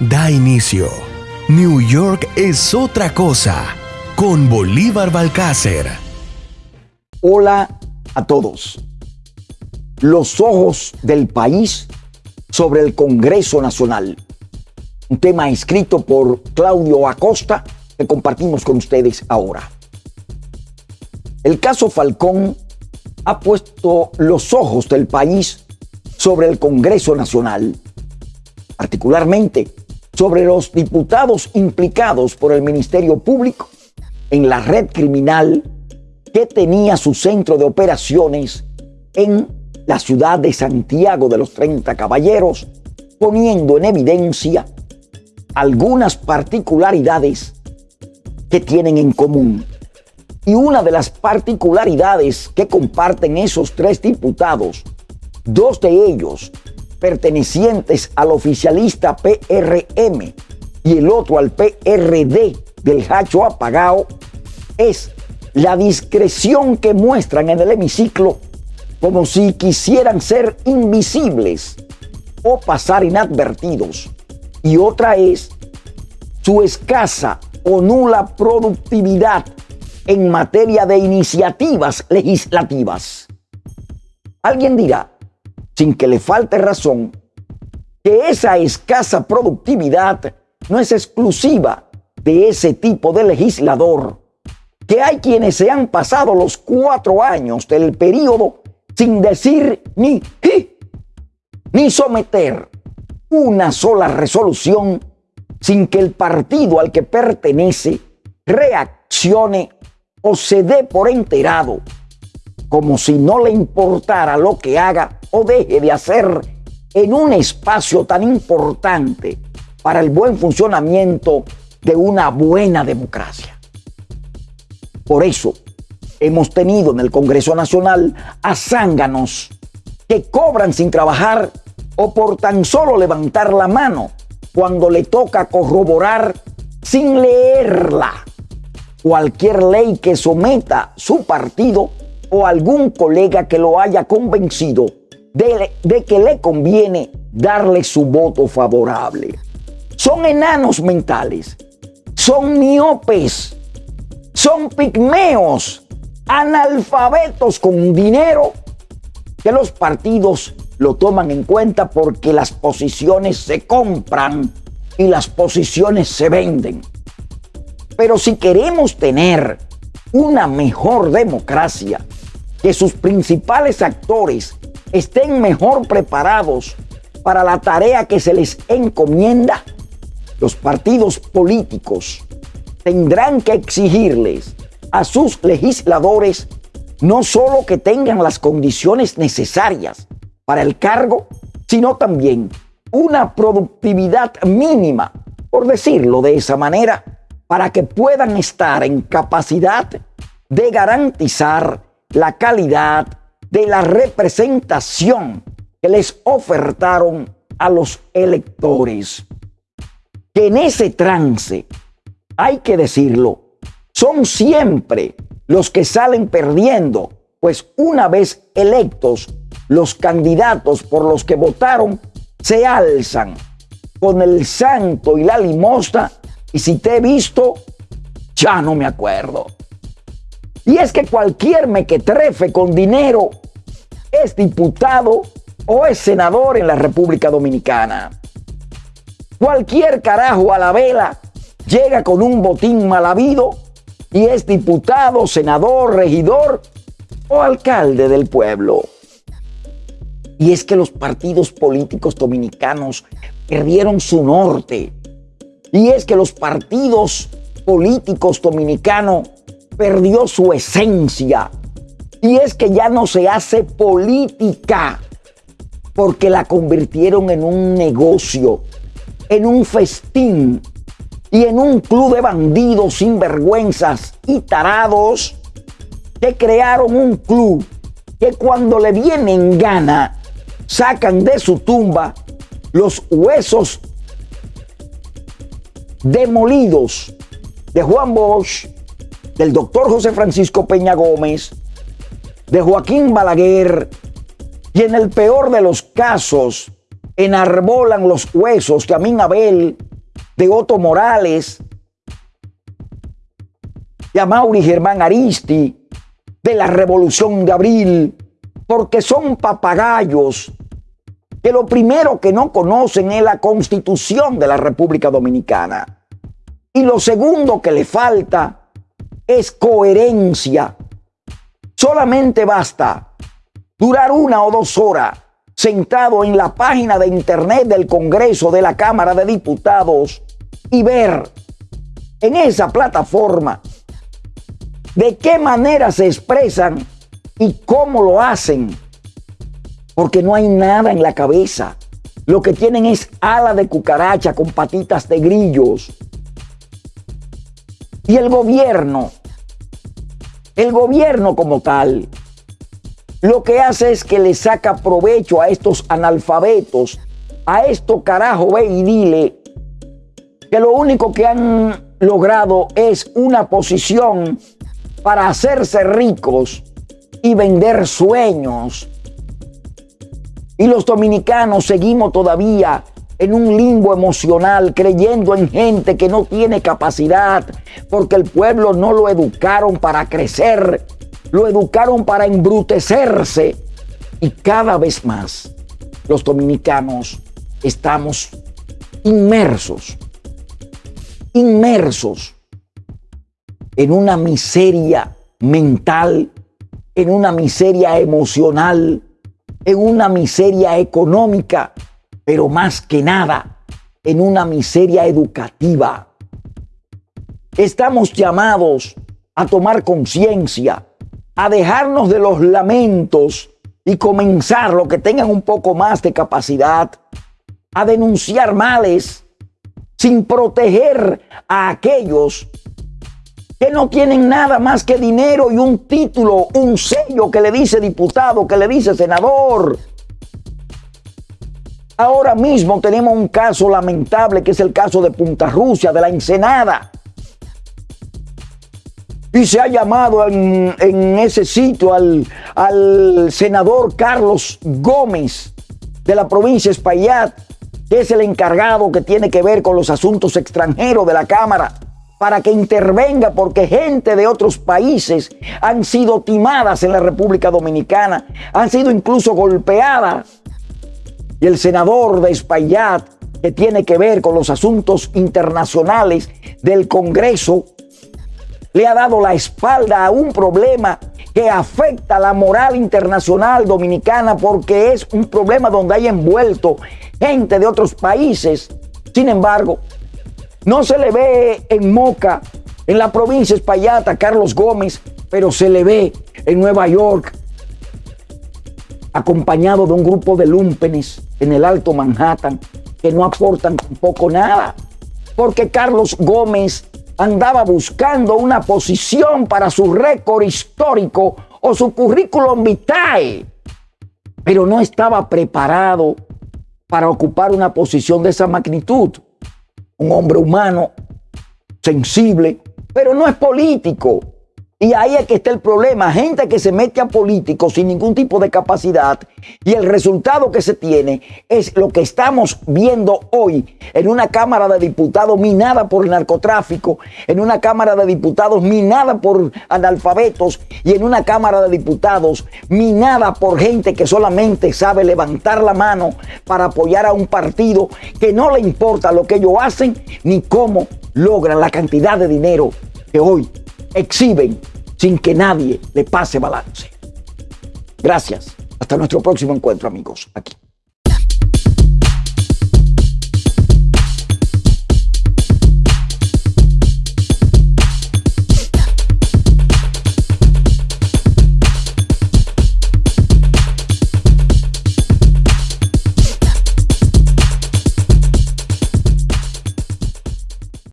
da inicio. New York es otra cosa con Bolívar Balcácer. Hola a todos. Los ojos del país sobre el Congreso Nacional. Un tema escrito por Claudio Acosta que compartimos con ustedes ahora. El caso Falcón ha puesto los ojos del país sobre el Congreso Nacional, particularmente sobre los diputados implicados por el Ministerio Público en la red criminal que tenía su centro de operaciones en la ciudad de Santiago de los 30 Caballeros, poniendo en evidencia algunas particularidades que tienen en común. Y una de las particularidades que comparten esos tres diputados, dos de ellos pertenecientes al oficialista PRM y el otro al PRD del Hacho apagado, es la discreción que muestran en el hemiciclo como si quisieran ser invisibles o pasar inadvertidos. Y otra es su escasa o nula productividad en materia de iniciativas legislativas. Alguien dirá, sin que le falte razón, que esa escasa productividad no es exclusiva de ese tipo de legislador, que hay quienes se han pasado los cuatro años del periodo sin decir ni ni someter una sola resolución sin que el partido al que pertenece reaccione o se dé por enterado como si no le importara lo que haga o deje de hacer en un espacio tan importante para el buen funcionamiento de una buena democracia. Por eso hemos tenido en el Congreso Nacional a zánganos que cobran sin trabajar o por tan solo levantar la mano cuando le toca corroborar sin leerla cualquier ley que someta su partido o algún colega que lo haya convencido de, de, que le conviene darle su voto favorable. Son enanos mentales, son miopes, son pigmeos, analfabetos con dinero que los partidos lo toman en cuenta porque las posiciones se compran y las posiciones se venden. Pero si queremos tener una mejor democracia, que sus principales actores estén mejor preparados para la tarea que se les encomienda, los partidos políticos tendrán que exigirles a sus legisladores no solo que tengan las condiciones necesarias para el cargo, sino también una productividad mínima, por decirlo de esa manera, para que puedan estar en capacidad de garantizar la calidad de la representación que les ofertaron a los electores. Que en ese trance, hay que decirlo, son siempre los que salen perdiendo, pues una vez electos, los candidatos por los que votaron se alzan con el santo y la limosna y si te he visto, ya no me acuerdo. Y es que cualquier mequetrefe con dinero es diputado o es senador en la República Dominicana. Cualquier carajo a la vela llega con un botín mal habido y es diputado, senador, regidor o alcalde del pueblo. Y es que los partidos políticos dominicanos perdieron su norte. Y es que los partidos políticos dominicanos perdió su esencia. Y es que ya no se hace política porque la convirtieron en un negocio, en un festín y en un club de bandidos sinvergüenzas y tarados que crearon un club que cuando le vienen gana sacan de su tumba los huesos demolidos de Juan Bosch, del doctor José Francisco Peña Gómez, de Joaquín Balaguer, y en el peor de los casos enarbolan los huesos que a mí Abel de Otto Morales, de Amaury Germán Aristi, de la Revolución de Abril, porque son papagayos que lo primero que no conocen es la constitución de la República Dominicana. Y lo segundo que le falta es coherencia. Solamente basta durar una o dos horas sentado en la página de internet del Congreso de la Cámara de Diputados y ver en esa plataforma de qué manera se expresan y cómo lo hacen. Porque no hay nada en la cabeza. Lo que tienen es ala de cucaracha con patitas de grillos. Y el gobierno, el gobierno como tal, lo que hace es que le saca provecho a estos analfabetos, a esto carajo, ve y dile que lo único que han logrado es una posición para hacerse ricos y vender sueños. Y los dominicanos seguimos todavía en un limbo emocional, creyendo en gente que no tiene capacidad, porque el pueblo no lo educaron para crecer, lo educaron para embrutecerse. Y cada vez más los dominicanos estamos inmersos, inmersos en una miseria mental, en una miseria emocional, en una miseria económica, pero más que nada en una miseria educativa. Estamos llamados a tomar conciencia a dejarnos de los lamentos y comenzar lo que tengan un poco más de capacidad a denunciar males sin proteger a aquellos que no tienen nada más que dinero y un título, un sello que le dice diputado, que le dice senador. Ahora mismo tenemos un caso lamentable que es el caso de Punta Rusia, de la Ensenada y se ha llamado en, ese sitio al, senador Carlos Gómez de la provincia de Espaillat, que es el encargado que tiene que ver con los asuntos extranjeros de la Cámara, para que intervenga porque gente de otros países han sido timadas en la República Dominicana, han sido incluso golpeadas. Y el senador de Espaillat, que tiene que ver con los asuntos internacionales del Congreso, le ha dado la espalda a un problema que afecta la moral internacional dominicana porque es un problema donde hay envuelto gente de otros países. Sin embargo, no se le ve en Moca, en la provincia Espaillata, Carlos Gómez, pero se le ve en Nueva York, acompañado de un grupo de lumpenes en el Alto Manhattan que no aportan tampoco nada. Porque Carlos Gómez andaba buscando una posición para su récord histórico o su currículum vitae, pero no estaba preparado para ocupar una posición de esa magnitud. Un hombre humano, sensible, pero no es político. Y ahí es que está el problema. Gente que se mete a políticos sin ningún tipo de capacidad y el resultado que se tiene es lo que estamos viendo hoy en una Cámara de Diputados minada por el narcotráfico, en una Cámara de Diputados minada por analfabetos y en una Cámara de Diputados minada por gente que solamente sabe levantar la mano para apoyar a un partido que no le importa lo que ellos hacen ni cómo logran la cantidad de dinero que hoy exhiben sin que nadie le pase balance. Gracias. Hasta nuestro próximo encuentro, amigos, aquí.